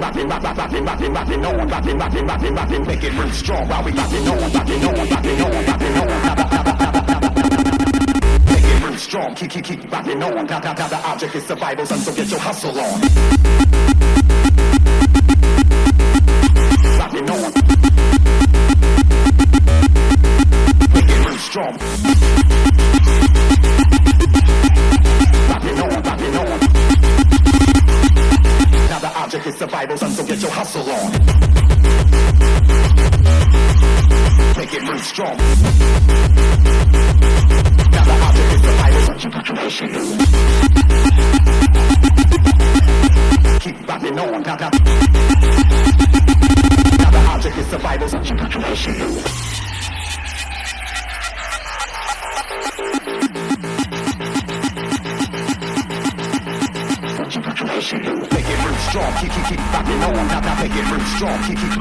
batting, batting, batting, batting, batting, batting on, batting, batting, batting, batting, make it real strong while we batting on, batting on, batting on, batting on. Make it real strong, keep, keep, keep batting on. Da, da, da, the object is survival, so get your hustle on. strong. Object is such a. Keep rapping on, now the, now the object is survival, such a contribution. Strong, keep, keep, keep rocking on, now, now, make it real strong, keep, keep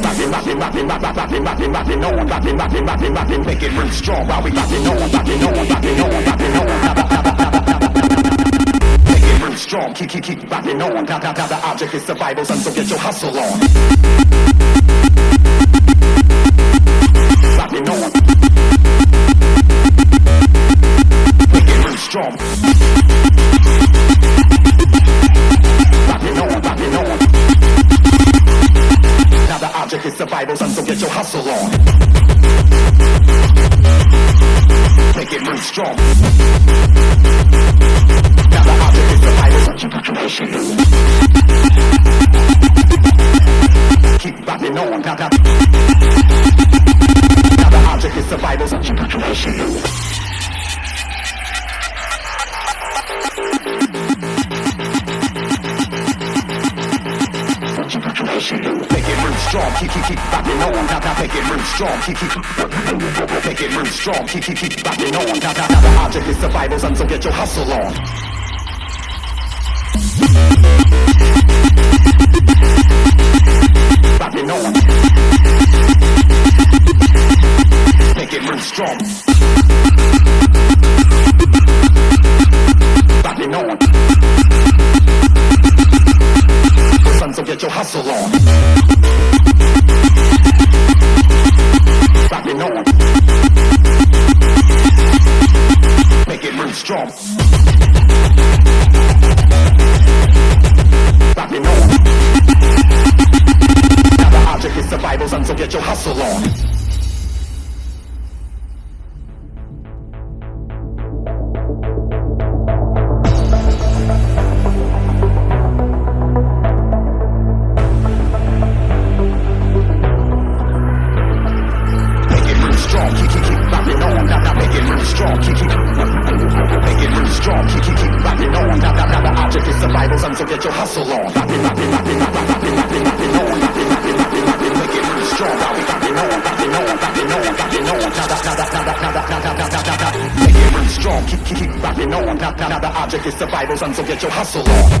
rocking, rocking, rocking, rock, rock, rocking, rocking, rocking on, rocking, rocking, rocking, rocking, make it real strong while we rocking on, rocking on, rocking on, rocking on. Make it real strong, keep, keep, keep rocking on, now, now, now, the object is survival, son, so get your hustle on. Rocking on. Hustle on. Make it real strong. Strong, keep, keep, keep rocking on. Now, now, make it real strong, keep, keep. Make it real strong, keep, keep, keep rocking on. Now, now, the object is survival, son, so get your hustle on. alone. strong. Keep, keep, keep on. Now, the object is get your hustle on. Rockin', rockin', rockin', rockin'. Make it strong, keep, keep, keep rocking on. Now, now, now, the object is survival, son, so get your hustle on.